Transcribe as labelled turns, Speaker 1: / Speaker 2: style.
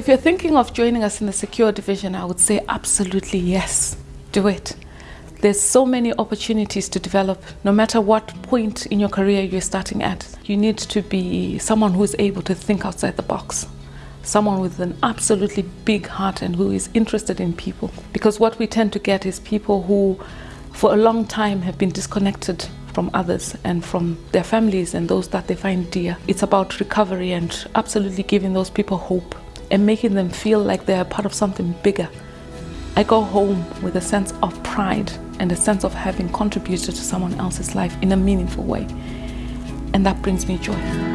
Speaker 1: If you're thinking of joining us in the secure division, I would say absolutely yes, do it. There's so many opportunities to develop, no matter what point in your career you're starting at. You need to be someone who is able to think outside the box, someone with an absolutely big heart and who is interested in people. Because what we tend to get is people who, for a long time, have been disconnected from others and from their families and those that they find dear. It's about recovery and absolutely giving those people hope and making them feel like they're part of something bigger. I go home with a sense of pride and a sense of having contributed to someone else's life in a meaningful way. And that brings me joy.